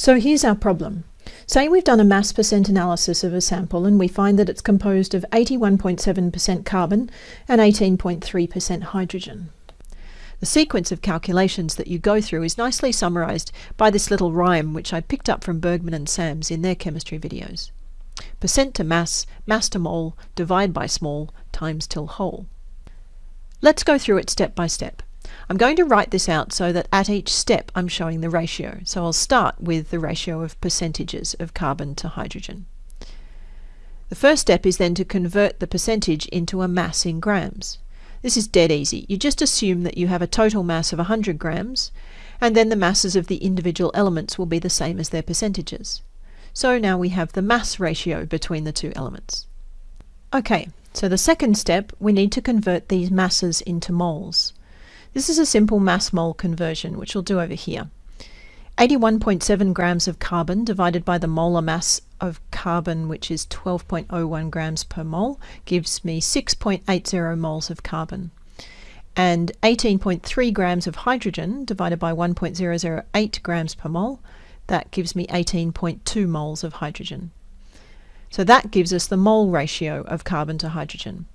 So here's our problem. Say we've done a mass percent analysis of a sample and we find that it's composed of 81.7% carbon and 18.3% hydrogen. The sequence of calculations that you go through is nicely summarised by this little rhyme which I picked up from Bergmann and Sams in their chemistry videos. Percent to mass, mass to mole, divide by small, times till whole. Let's go through it step by step. I'm going to write this out so that at each step I'm showing the ratio. So I'll start with the ratio of percentages of carbon to hydrogen. The first step is then to convert the percentage into a mass in grams. This is dead easy. You just assume that you have a total mass of 100 grams, and then the masses of the individual elements will be the same as their percentages. So now we have the mass ratio between the two elements. Okay, so the second step, we need to convert these masses into moles. This is a simple mass mole conversion, which we'll do over here. 81.7 grams of carbon divided by the molar mass of carbon, which is 12.01 grams per mole, gives me 6.80 moles of carbon. And 18.3 grams of hydrogen divided by 1.008 grams per mole, that gives me 18.2 moles of hydrogen. So that gives us the mole ratio of carbon to hydrogen.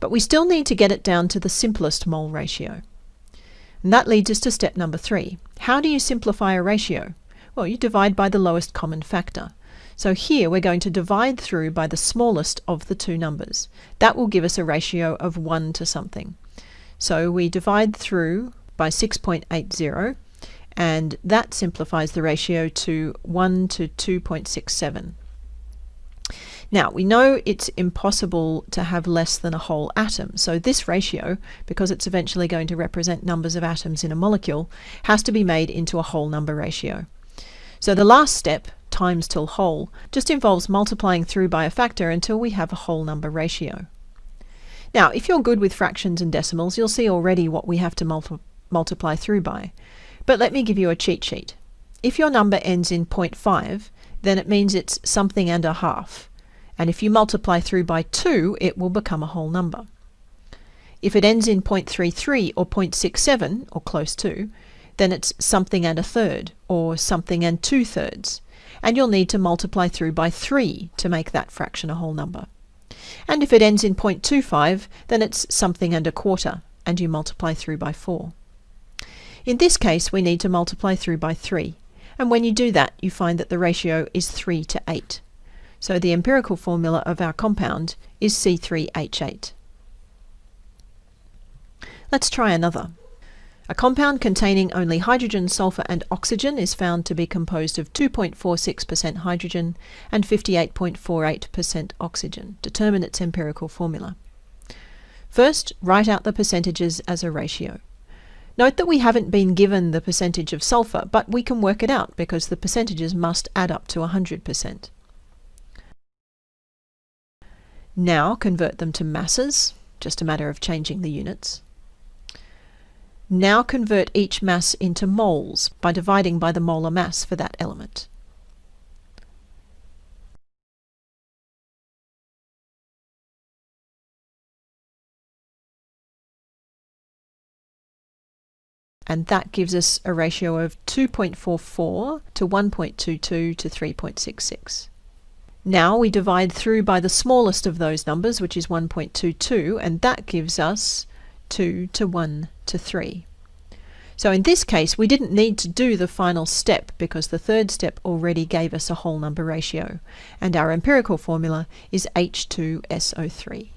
But we still need to get it down to the simplest mole ratio. And that leads us to step number three. How do you simplify a ratio? Well, you divide by the lowest common factor. So here we're going to divide through by the smallest of the two numbers. That will give us a ratio of 1 to something. So we divide through by 6.80 and that simplifies the ratio to 1 to 2.67. Now, we know it's impossible to have less than a whole atom, so this ratio, because it's eventually going to represent numbers of atoms in a molecule, has to be made into a whole number ratio. So the last step, times till whole, just involves multiplying through by a factor until we have a whole number ratio. Now, if you're good with fractions and decimals, you'll see already what we have to multi multiply through by. But let me give you a cheat sheet. If your number ends in 0.5, then it means it's something and a half and if you multiply through by 2 it will become a whole number. If it ends in 0.33 or 0.67 or close to, then it's something and a third or something and two thirds and you'll need to multiply through by 3 to make that fraction a whole number. And if it ends in 0.25 then it's something and a quarter and you multiply through by 4. In this case we need to multiply through by 3 and when you do that you find that the ratio is 3 to 8. So the empirical formula of our compound is C3H8. Let's try another. A compound containing only hydrogen, sulfur and oxygen is found to be composed of 2.46% hydrogen and 58.48% oxygen. Determine its empirical formula. First, write out the percentages as a ratio. Note that we haven't been given the percentage of sulfur, but we can work it out because the percentages must add up to 100%. Now convert them to masses, just a matter of changing the units. Now convert each mass into moles by dividing by the molar mass for that element. and that gives us a ratio of 2.44 to 1.22 to 3.66. Now we divide through by the smallest of those numbers, which is 1.22, and that gives us 2 to 1 to 3. So in this case, we didn't need to do the final step because the third step already gave us a whole number ratio, and our empirical formula is H2SO3.